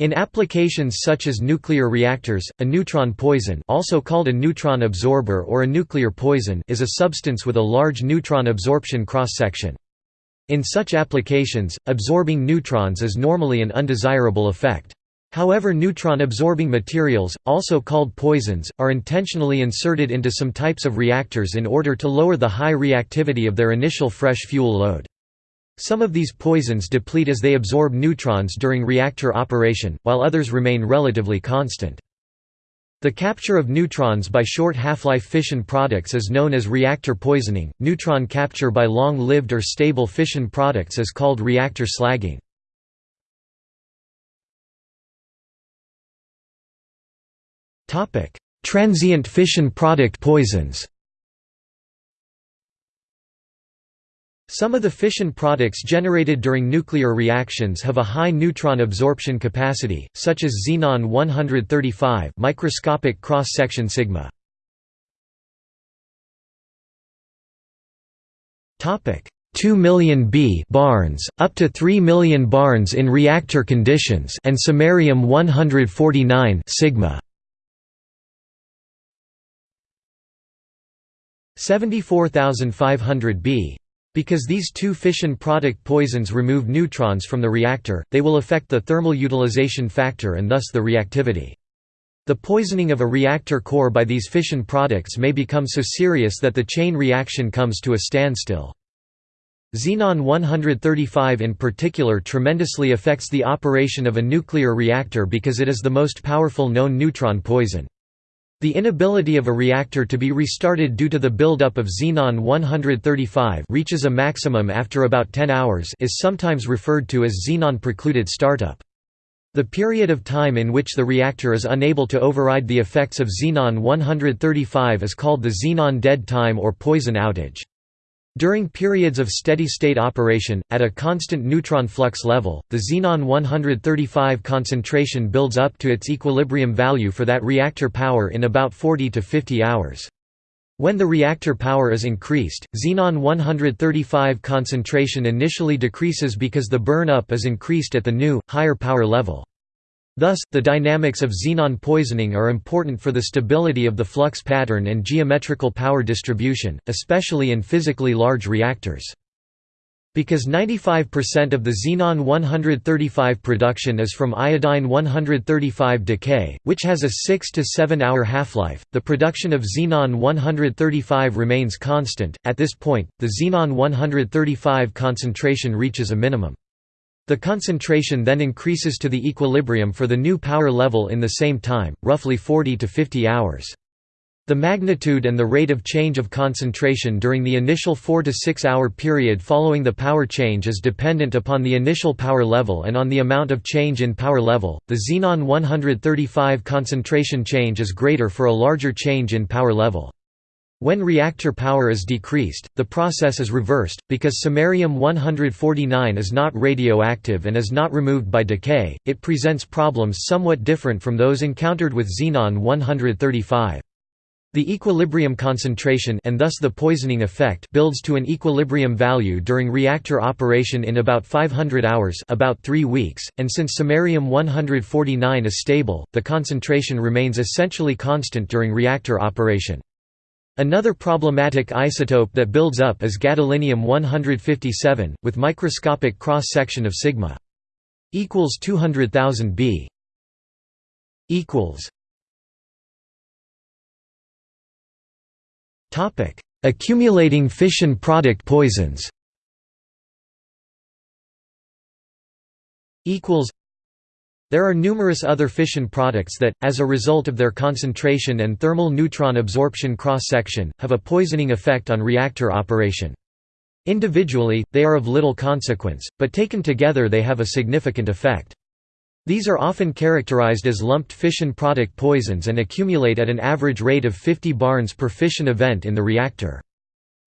In applications such as nuclear reactors, a neutron poison also called a neutron absorber or a nuclear poison is a substance with a large neutron absorption cross-section. In such applications, absorbing neutrons is normally an undesirable effect. However neutron-absorbing materials, also called poisons, are intentionally inserted into some types of reactors in order to lower the high reactivity of their initial fresh fuel load. Some of these poisons deplete as they absorb neutrons during reactor operation, while others remain relatively constant. The capture of neutrons by short half-life fission products is known as reactor poisoning. Neutron capture by long-lived or stable fission products is called reactor slagging. Topic: Transient fission product poisons. Some of the fission products generated during nuclear reactions have a high neutron absorption capacity, such as xenon 135 microscopic cross-section sigma. Topic: 2 million B barns, up to 3 million barns in reactor conditions, and samarium 149 sigma. 74500 B because these two fission product poisons remove neutrons from the reactor, they will affect the thermal utilization factor and thus the reactivity. The poisoning of a reactor core by these fission products may become so serious that the chain reaction comes to a standstill. Xenon 135 in particular tremendously affects the operation of a nuclear reactor because it is the most powerful known neutron poison. The inability of a reactor to be restarted due to the buildup of xenon 135 reaches a maximum after about 10 hours is sometimes referred to as xenon-precluded startup. The period of time in which the reactor is unable to override the effects of xenon 135 is called the xenon dead time or poison outage. During periods of steady-state operation, at a constant neutron flux level, the xenon-135 concentration builds up to its equilibrium value for that reactor power in about 40 to 50 hours. When the reactor power is increased, xenon-135 concentration initially decreases because the burn-up is increased at the new, higher power level. Thus, the dynamics of xenon poisoning are important for the stability of the flux pattern and geometrical power distribution, especially in physically large reactors. Because 95% of the xenon-135 production is from iodine-135 decay, which has a 6 to 7 hour half-life, the production of xenon-135 remains constant. At this point, the xenon-135 concentration reaches a minimum. The concentration then increases to the equilibrium for the new power level in the same time, roughly 40 to 50 hours. The magnitude and the rate of change of concentration during the initial 4 to 6 hour period following the power change is dependent upon the initial power level and on the amount of change in power level. The xenon 135 concentration change is greater for a larger change in power level. When reactor power is decreased, the process is reversed, because samarium-149 is not radioactive and is not removed by decay, it presents problems somewhat different from those encountered with xenon-135. The equilibrium concentration and thus the poisoning effect builds to an equilibrium value during reactor operation in about 500 hours about 3 weeks, and since samarium-149 is stable, the concentration remains essentially constant during reactor operation. Another problematic isotope that builds up is gadolinium-157, with microscopic cross-section of sigma equals 200,000 b equals Topic: Accumulating fission product poisons. Equals there are numerous other fission products that, as a result of their concentration and thermal neutron absorption cross-section, have a poisoning effect on reactor operation. Individually, they are of little consequence, but taken together they have a significant effect. These are often characterized as lumped fission product poisons and accumulate at an average rate of 50 barns per fission event in the reactor.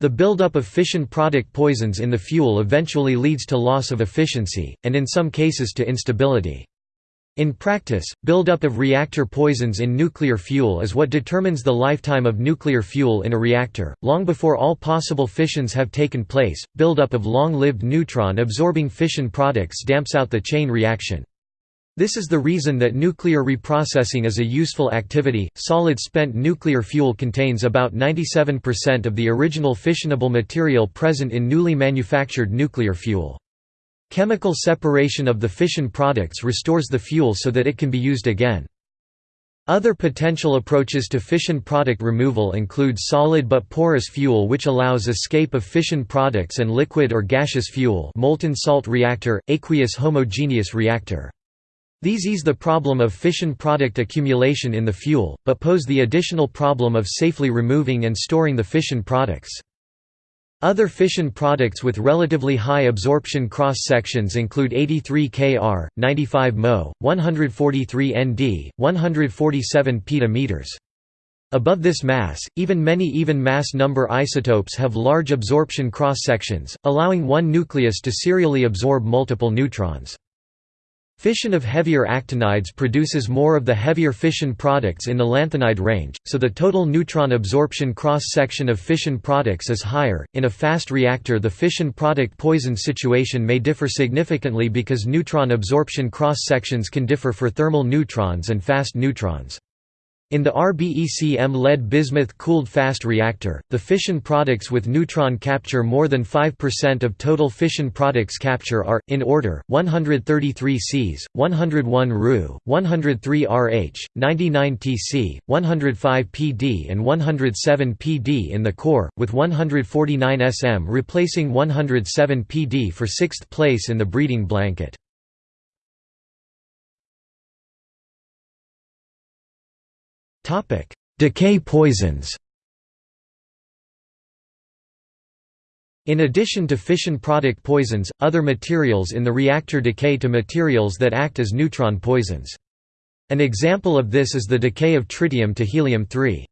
The buildup of fission product poisons in the fuel eventually leads to loss of efficiency, and in some cases to instability. In practice, buildup of reactor poisons in nuclear fuel is what determines the lifetime of nuclear fuel in a reactor. Long before all possible fissions have taken place, buildup of long lived neutron absorbing fission products damps out the chain reaction. This is the reason that nuclear reprocessing is a useful activity. Solid spent nuclear fuel contains about 97% of the original fissionable material present in newly manufactured nuclear fuel. Chemical separation of the fission products restores the fuel so that it can be used again. Other potential approaches to fission product removal include solid but porous fuel which allows escape of fission products and liquid or gaseous fuel molten salt reactor, aqueous homogeneous reactor. These ease the problem of fission product accumulation in the fuel, but pose the additional problem of safely removing and storing the fission products. Other fission products with relatively high absorption cross-sections include 83 Kr, 95 mO, 143 Nd, 147 peta Above this mass, even many even mass number isotopes have large absorption cross-sections, allowing one nucleus to serially absorb multiple neutrons. Fission of heavier actinides produces more of the heavier fission products in the lanthanide range, so the total neutron absorption cross-section of fission products is higher. In a fast reactor the fission product poison situation may differ significantly because neutron absorption cross-sections can differ for thermal neutrons and fast neutrons. In the RBECM lead bismuth cooled fast reactor, the fission products with neutron capture more than 5% of total fission products capture are, in order, 133 Cs, 101 Ru, 103 Rh, 99 Tc, 105 Pd and 107 Pd in the core, with 149 Sm replacing 107 Pd for sixth place in the breeding blanket. Decay poisons In addition to fission product poisons, other materials in the reactor decay to materials that act as neutron poisons. An example of this is the decay of tritium to helium-3.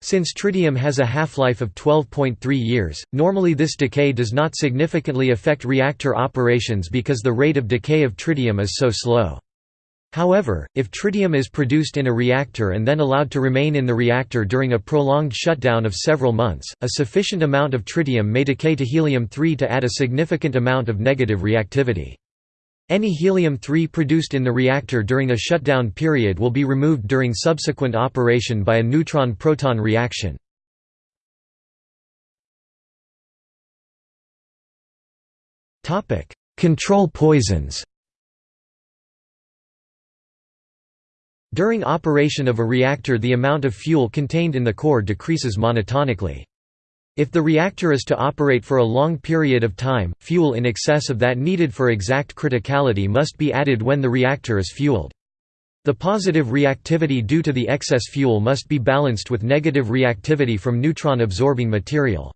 Since tritium has a half-life of 12.3 years, normally this decay does not significantly affect reactor operations because the rate of decay of tritium is so slow. However, if tritium is produced in a reactor and then allowed to remain in the reactor during a prolonged shutdown of several months, a sufficient amount of tritium may decay to helium-3 to add a significant amount of negative reactivity. Any helium-3 produced in the reactor during a shutdown period will be removed during subsequent operation by a neutron-proton reaction. Control poisons During operation of a reactor the amount of fuel contained in the core decreases monotonically. If the reactor is to operate for a long period of time, fuel in excess of that needed for exact criticality must be added when the reactor is fueled. The positive reactivity due to the excess fuel must be balanced with negative reactivity from neutron-absorbing material.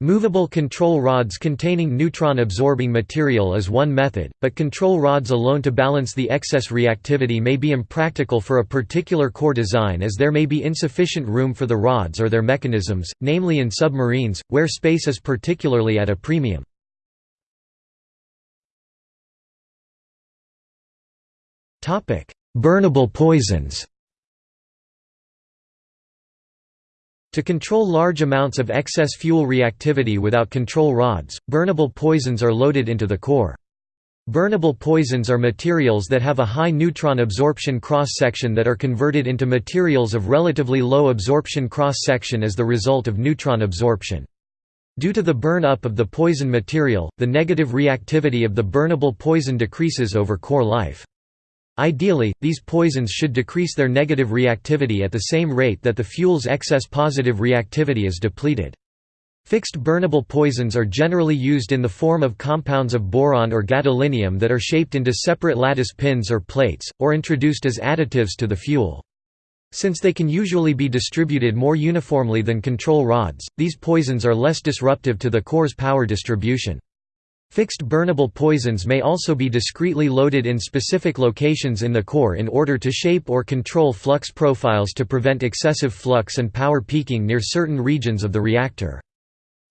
Movable control rods containing neutron-absorbing material is one method, but control rods alone to balance the excess reactivity may be impractical for a particular core design as there may be insufficient room for the rods or their mechanisms, namely in submarines, where space is particularly at a premium. Burnable poisons To control large amounts of excess fuel reactivity without control rods, burnable poisons are loaded into the core. Burnable poisons are materials that have a high neutron absorption cross-section that are converted into materials of relatively low absorption cross-section as the result of neutron absorption. Due to the burn-up of the poison material, the negative reactivity of the burnable poison decreases over core life. Ideally, these poisons should decrease their negative reactivity at the same rate that the fuel's excess positive reactivity is depleted. Fixed burnable poisons are generally used in the form of compounds of boron or gadolinium that are shaped into separate lattice pins or plates, or introduced as additives to the fuel. Since they can usually be distributed more uniformly than control rods, these poisons are less disruptive to the core's power distribution. Fixed burnable poisons may also be discretely loaded in specific locations in the core in order to shape or control flux profiles to prevent excessive flux and power peaking near certain regions of the reactor.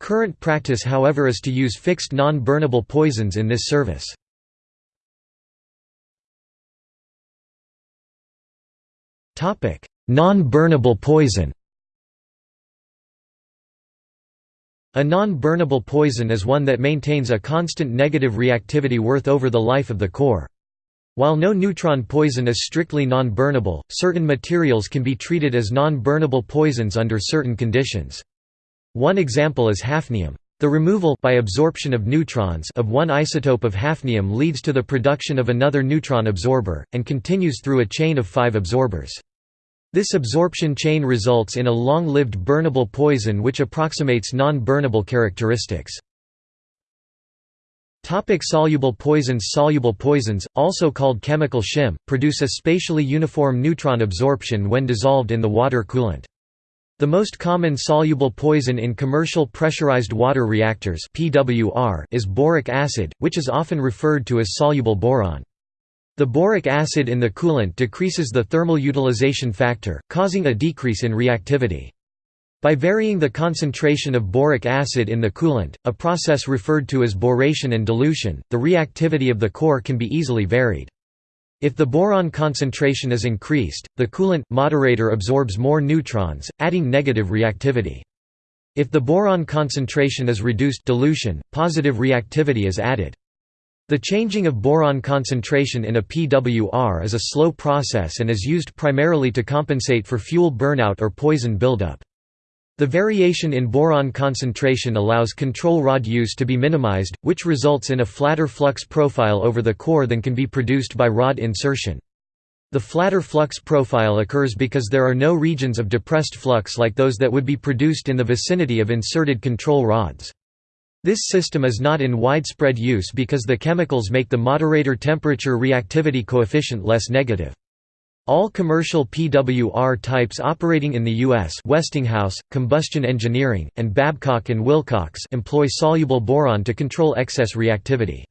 Current practice however is to use fixed non-burnable poisons in this service. Non-burnable poison A non-burnable poison is one that maintains a constant negative reactivity worth over the life of the core. While no neutron poison is strictly non-burnable, certain materials can be treated as non-burnable poisons under certain conditions. One example is hafnium. The removal by absorption of neutrons of one isotope of hafnium leads to the production of another neutron absorber, and continues through a chain of five absorbers. This absorption chain results in a long-lived burnable poison which approximates non-burnable characteristics. Topic soluble poisons Soluble poisons, also called chemical shim, produce a spatially uniform neutron absorption when dissolved in the water coolant. The most common soluble poison in commercial pressurized water reactors is boric acid, which is often referred to as soluble boron. The boric acid in the coolant decreases the thermal utilization factor, causing a decrease in reactivity. By varying the concentration of boric acid in the coolant, a process referred to as boration and dilution, the reactivity of the core can be easily varied. If the boron concentration is increased, the coolant moderator absorbs more neutrons, adding negative reactivity. If the boron concentration is reduced dilution, positive reactivity is added. The changing of boron concentration in a PWR is a slow process and is used primarily to compensate for fuel burnout or poison buildup. The variation in boron concentration allows control rod use to be minimized, which results in a flatter flux profile over the core than can be produced by rod insertion. The flatter flux profile occurs because there are no regions of depressed flux like those that would be produced in the vicinity of inserted control rods. This system is not in widespread use because the chemicals make the moderator temperature reactivity coefficient less negative. All commercial PWR types operating in the U.S. Westinghouse, Combustion Engineering, and Babcock & Wilcox employ soluble boron to control excess reactivity.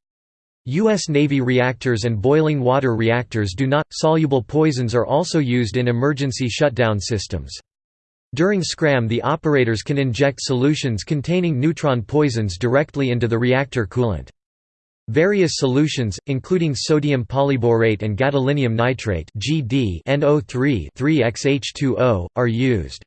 U.S. Navy reactors and boiling water reactors do not. Soluble poisons are also used in emergency shutdown systems. During SCRAM the operators can inject solutions containing neutron poisons directly into the reactor coolant. Various solutions, including sodium polyborate and gadolinium nitrate (GD) NO3 3XH2O, are used.